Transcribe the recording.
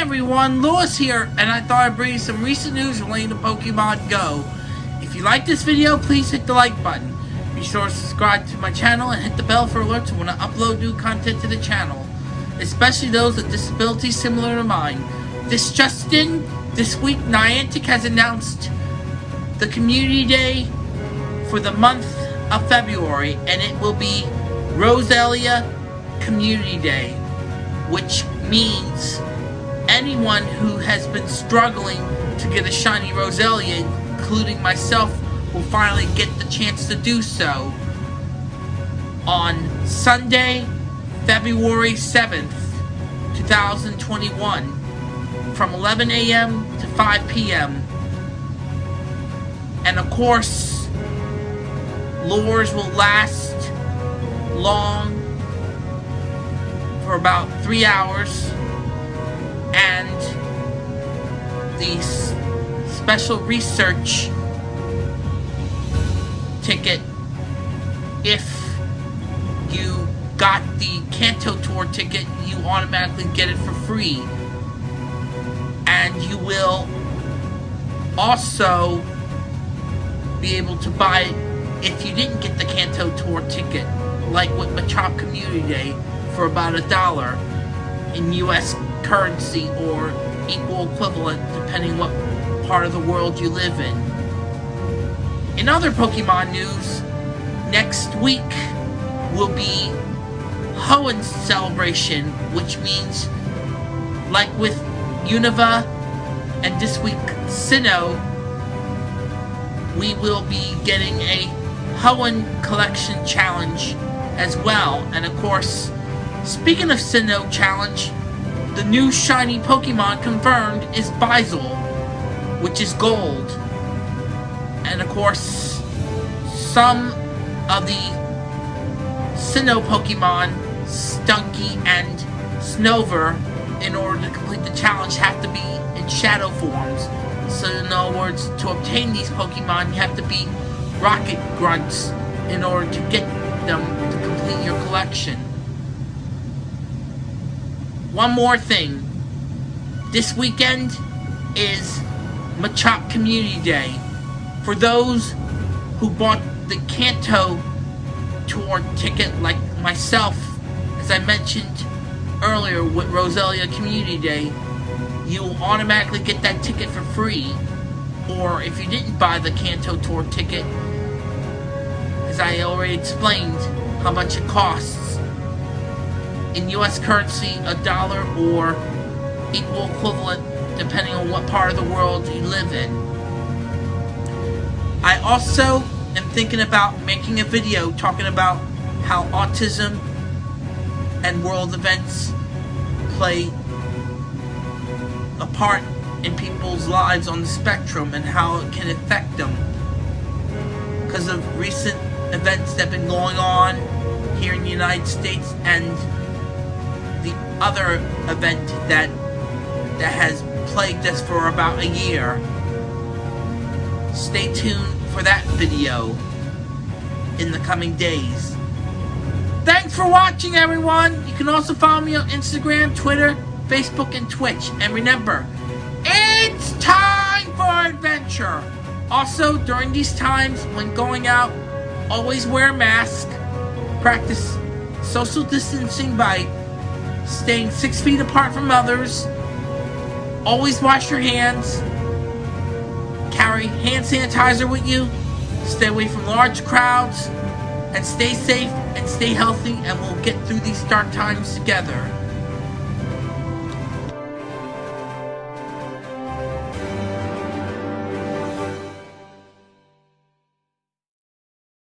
everyone, Lewis here, and I thought I'd bring you some recent news relating to Pokemon Go. If you like this video, please hit the like button. Be sure to subscribe to my channel and hit the bell for alerts when I upload new content to the channel, especially those with disabilities similar to mine. This Justin, this week Niantic has announced the Community Day for the month of February, and it will be Roselia Community Day, which means anyone who has been struggling to get a shiny Roselia, including myself, will finally get the chance to do so on Sunday, February 7th, 2021, from 11 a.m. to 5 p.m. And of course, lures will last long for about three hours and the special research ticket if you got the Kanto Tour ticket you automatically get it for free. And you will also be able to buy it if you didn't get the Kanto Tour ticket like with Machop Community Day for about a dollar in US currency or equal equivalent depending what part of the world you live in. In other Pokemon news, next week will be Hoenn celebration, which means like with Unova and this week Sinnoh, we will be getting a Hoenn collection challenge as well. And of course, speaking of Sinnoh challenge, the new shiny Pokemon confirmed is Buizel, which is gold. And of course, some of the Sinnoh Pokemon, Stunky and Snover, in order to complete the challenge have to be in shadow forms. So in other words, to obtain these Pokemon, you have to be Rocket Grunts in order to get One more thing. This weekend is Machop Community Day. For those who bought the Kanto tour ticket like myself, as I mentioned earlier with Roselia Community Day, you will automatically get that ticket for free. Or if you didn't buy the Kanto tour ticket, as I already explained how much it costs, in US currency, a dollar or equal equivalent depending on what part of the world you live in. I also am thinking about making a video talking about how autism and world events play a part in people's lives on the spectrum and how it can affect them because of recent events that have been going on here in the United States and the other event that that has plagued us for about a year. Stay tuned for that video in the coming days. Thanks for watching everyone! You can also follow me on Instagram, Twitter, Facebook, and Twitch. And remember, it's time for adventure! Also, during these times, when going out, always wear a mask, practice social distancing by staying six feet apart from others, always wash your hands, carry hand sanitizer with you, stay away from large crowds, and stay safe and stay healthy, and we'll get through these dark times together.